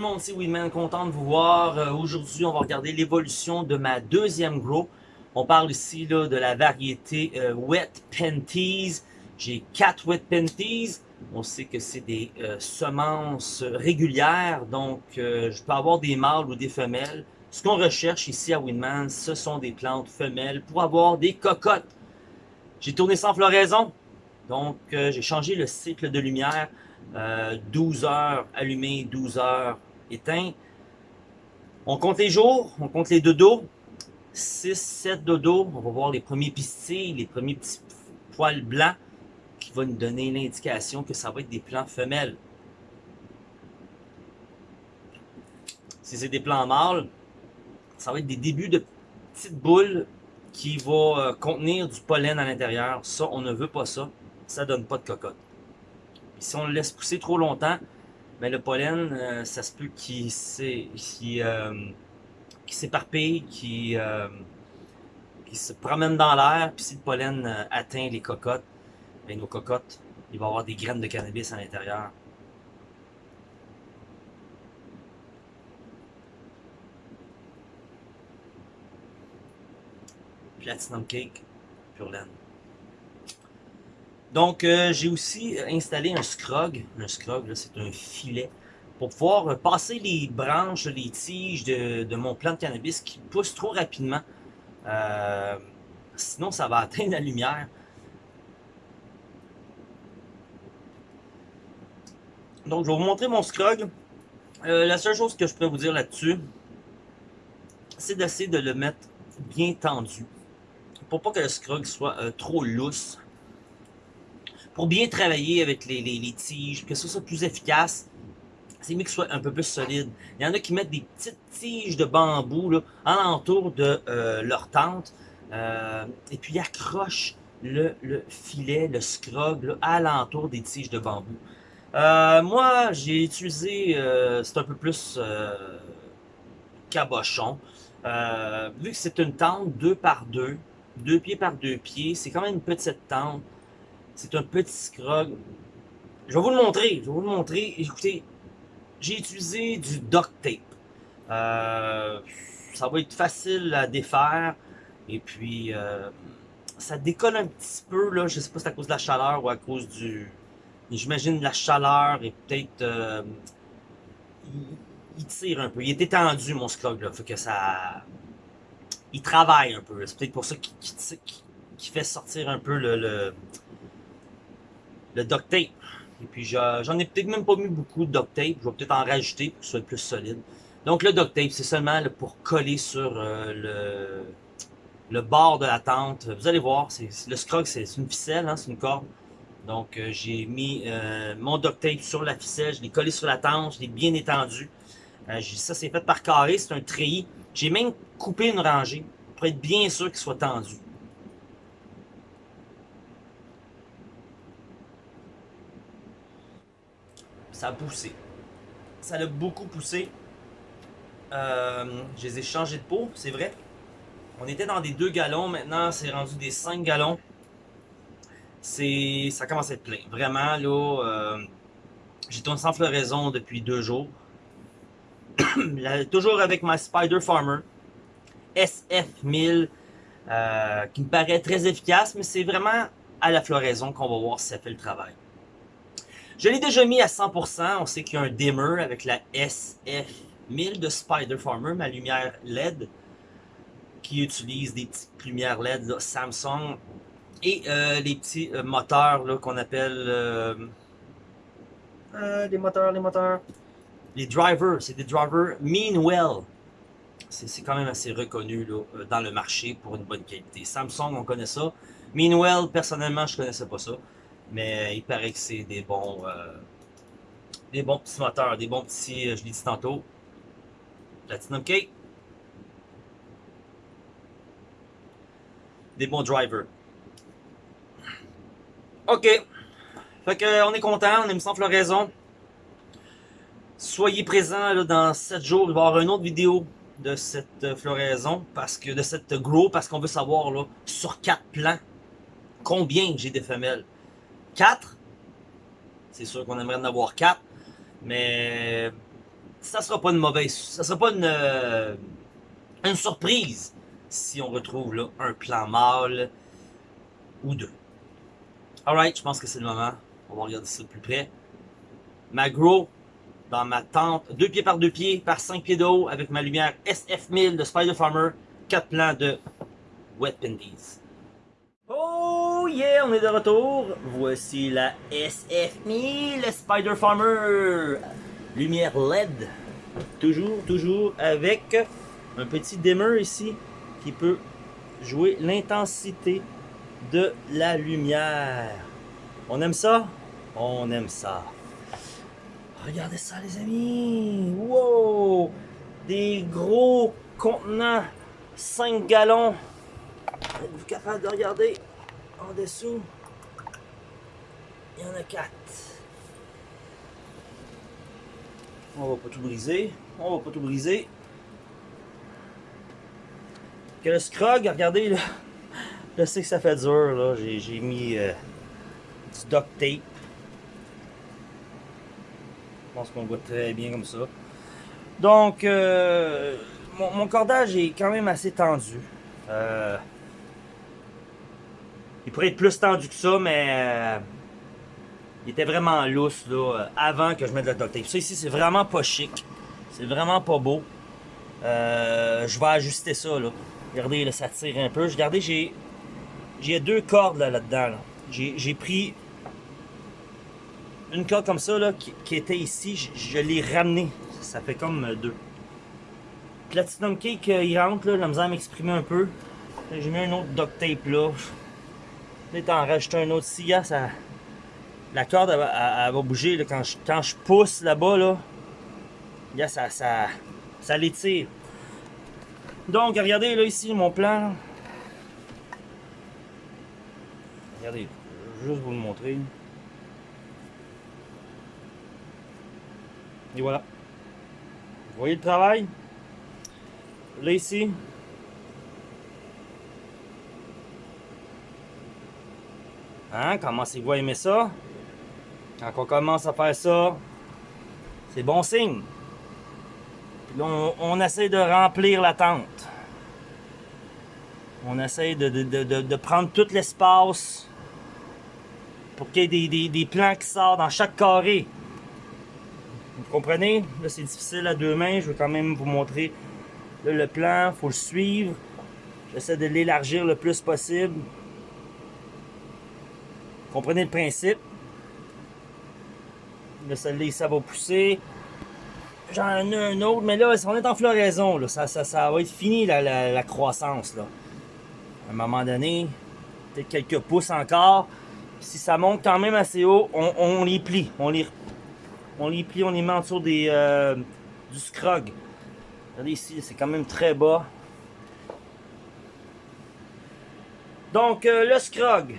le monde, c'est Winman, content de vous voir. Euh, Aujourd'hui, on va regarder l'évolution de ma deuxième grow. On parle ici là, de la variété euh, Wet Penties. J'ai quatre Wet Penties. On sait que c'est des euh, semences régulières, donc je peux avoir des mâles ou des femelles. Ce qu'on recherche ici à Winman, ce sont des plantes femelles pour avoir des cocottes. J'ai tourné sans floraison, donc j'ai changé le cycle de lumière. 12 heures allumé, 12 heures éteint. On compte les jours, on compte les dodos. 6, 7 dodos. On va voir les premiers pistilles, les premiers petits poils blancs qui vont nous donner l'indication que ça va être des plants femelles. Si c'est des plants mâles, ça va être des débuts de petites boules qui vont euh, contenir du pollen à l'intérieur. Ça, on ne veut pas ça. Ça donne pas de cocotte si on le laisse pousser trop longtemps, ben, le pollen, euh, ça se peut qu'il euh, s'éparpille, qu'il euh, se promène dans l'air, puis si le pollen atteint les cocottes, ben, nos cocottes, il va y avoir des graines de cannabis à l'intérieur. Platinum Cake, pure laine. Donc, euh, j'ai aussi installé un scrog. Un scrog, c'est un filet pour pouvoir passer les branches, les tiges de, mon plant de cannabis qui poussent trop rapidement. Euh, sinon, ça va atteindre la lumière. Donc, je vais vous montrer mon scrog. Euh, la seule chose que je pourrais vous dire là-dessus, c'est d'essayer de le mettre bien tendu. Pour pas que le scrog soit trop lousse pour bien travailler avec les, tiges, que ce soit plus efficace, c'est mieux que ce soit un peu plus solide. Il y en a qui mettent des petites tiges de bambou là, alentour de euh, leur tente, euh, et puis ils accrochent le, le filet, le scrog là, alentour des tiges de bambou. Euh, moi, j'ai utilisé, c'est un peu plus cabochon. Vu que c'est une tente 2 par 2, 2 pieds par 2 pieds, c'est quand même une petite tente. C'est un petit scrog. Je vais vous le montrer. Je vais vous le montrer. Écoutez, j'ai utilisé du duct tape. Euh, ça va être facile à défaire. Et puis, euh, ça décolle un petit peu. Là. Je sais pas si c'est à cause de la chaleur ou à cause du... J'imagine la chaleur et peut-être... Euh, il, tire un peu. Il est étendu, mon scrog. Là. Fait que ça... Il travaille un peu. C'est peut-être pour ça qu'il qu fait sortir un peu le le duct tape. Et puis j'en ai peut-être même pas mis beaucoup de duct tape. Je vais peut-être en rajouter pour que ce soit plus solide. Donc le duct tape, c'est seulement pour coller sur euh, le, bord de la tente. Vous allez voir, le scrog, c'est une ficelle, hein, c'est une corde. Donc euh, j'ai mis euh, mon duct tape sur la ficelle, je l'ai collé sur la tente, je l'ai bien étendu. Ça c'est fait par carré, c'est un treillis. J'ai même coupé une rangée pour être bien sûr qu'il soit tendu. Ça a poussé. Ça a beaucoup poussé. Euh, je les ai changés de peau, c'est vrai. On était dans des 2 gallons, maintenant c'est rendu des 5 gallons. C'est, Ça commence à être plein. Vraiment, là, euh, j'ai tourné sans floraison depuis deux jours. toujours avec ma Spider Farmer SF1000, euh, qui me paraît très efficace, mais c'est vraiment à la floraison qu'on va voir si ça fait le travail. Je l'ai déjà mis à 100%. On sait qu'il y a un dimmer avec la SF1000 de Spider Farmer, ma lumière LED, qui utilise des petites lumières LED Samsung et euh, les petits euh, moteurs qu'on appelle euh, les moteurs, les moteurs, les drivers. C'est des drivers Meanwell. C'est quand même assez reconnu dans le marché pour une bonne qualité. Samsung, on connaît ça. Meanwell, personnellement, je connaissais pas ça. Mais il paraît que c'est des bons euh, des bons petits moteurs, des bons petits, euh, je l'ai dit tantôt, Platinum Cake. Des bons drivers. OK. Fait que on est content, on est sans floraison. Soyez présents dans 7 jours, il va y avoir une autre vidéo de cette euh, floraison, parce que de cette grow, parce qu'on veut savoir là, sur 4 plants, combien j'ai des femelles. 4. C'est sûr qu'on aimerait en avoir 4. Mais ça sera pas une mauvaise, ça sera pas une, euh, une surprise si on retrouve là un plan mâle ou deux. Alright, je pense que c'est le moment. On va regarder ça de plus près. Ma grow dans ma tente, 2 pieds par 2 pieds par 5 pieds d'eau avec ma lumière SF1000 de Spider Farmer, 4 plans de Wet Pindies. Yeah, on est de retour. Voici la SF1000 Spider Farmer. Lumière LED. Toujours, toujours avec un petit dimmer ici qui peut jouer l'intensité de la lumière. On aime ça? On aime ça. Regardez ça les amis! Wow! Des gros contenants, 5 gallons. Êtes-vous capable de regarder? En dessous? Il y en a 4. On va pas tout briser. On va pas tout briser. Que le scrog, regardez. Je sais que ça fait dur là. J'ai mis euh, du duct tape. Je pense qu'on voit très bien comme ça. Donc, euh, mon, cordage est quand même assez tendu. Euh, il pourrait être plus tendu que ça, mais euh, il était vraiment lousse là, avant que je mette le duct tape. Ça ici, c'est vraiment pas chic. C'est vraiment pas beau. je vais ajuster ça. Là. Regardez, là, ça tire un peu. Regardez, j'ai j'ai deux cordes là-dedans. Là j'ai pris une corde comme ça là, qui, était ici, je, l'ai ramené. Ça fait comme euh, deux. Platinum Cake, euh, il rentre, là, la misère à m'exprimer un peu. J'ai mis un autre duct tape là. Là, t'en rajoutes un autre ici, ça... La corde, va bouger quand, je, pousse là-bas, là. ça, ça, ça l'étire. Donc, regardez là ici mon plan. Regardez, juste vous le montrer. Et voilà. Vous voyez le travail? Là ici. Hein? Commencez-vous à aimer ça? Quand on commence à faire ça, c'est bon signe. Puis on, on, essaie de remplir la tente. On essaie de, prendre tout l'espace pour qu'il y ait des plans qui sortent dans chaque carré. Vous comprenez? Là, c'est difficile à deux mains. Je vais quand même vous montrer le plan. Il faut le suivre. J'essaie de l'élargir le plus possible. Comprenez le principe? Là, celle-là, ça va pousser. J'en ai un autre, mais là, on est en floraison. Là. Ça, va être fini, la, croissance. Là. À un moment donné, peut-être quelques pouces encore. Si ça monte quand même assez haut, on, les plie. On les on les plie, on les met en dessous des, euh, du scrog. Regardez ici, c'est quand même très bas. Donc, euh, le scrog.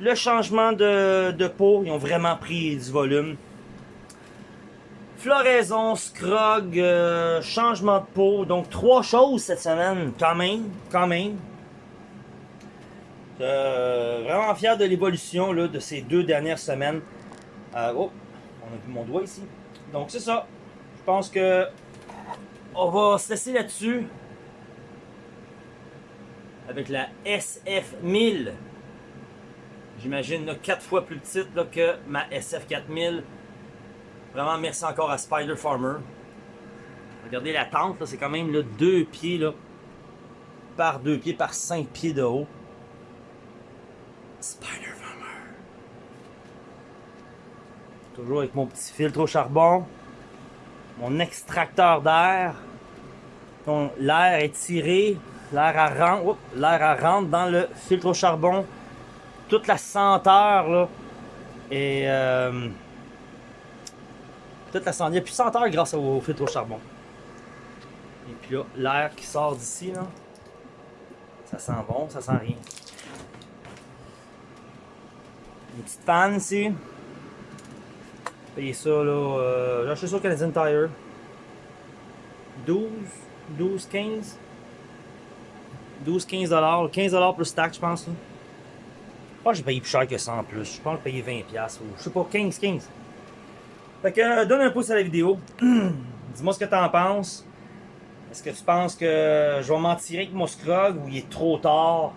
Le changement de, peau, ils ont vraiment pris du volume. Floraison, scrog, euh, changement de peau. Donc, trois choses cette semaine, quand même, quand même. vraiment fier de l'évolution de ces deux dernières semaines. oh, on a vu mon doigt ici. Donc c'est ça. Je pense que on va se laisser là-dessus avec la SF1000. J'imagine quatre fois plus petite que ma SF4000. Vraiment merci encore à Spider Farmer. Regardez la tente, c'est quand même là, deux pieds là, par deux pieds par cinq pieds de haut. Spider Toujours avec mon petit filtre au charbon. Mon extracteur d'air. L'air est tiré. L'air l'air rentre dans le filtre au charbon. Toute la senteur là. Et euh, toute la senteur. Il n'y a plus de senteur grâce au filtre au charbon. Et puis là, l'air qui sort d'ici là. Ça sent bon, ça sent rien. Une petite panne ici payé ça, là. Euh, j'ai acheté ça au Canadian Tire. 12, 12, 15. 12, 15 dollars. 15 dollars plus taxe, je pense. Là. J'ai payé plus cher que ça en plus. Je pense que j'ai payé 20 piastres. Ou, je sais pas, 15, 15. Fait que, euh, donne un pouce à la vidéo. Dis-moi ce que tu en penses. Est-ce que tu penses que je vais m'en tirer avec mon Scrog ou il est trop tard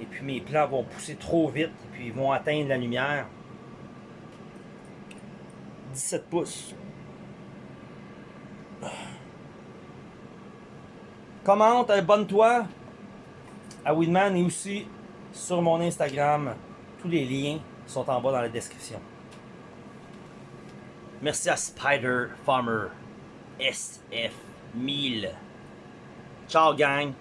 et puis mes plants vont pousser trop vite et puis ils vont atteindre la lumière? 17 pouces. Commente, abonne-toi à Winman et aussi sur mon Instagram. Tous les liens sont en bas dans la description. Merci à Spider Farmer SF1000. Ciao gang!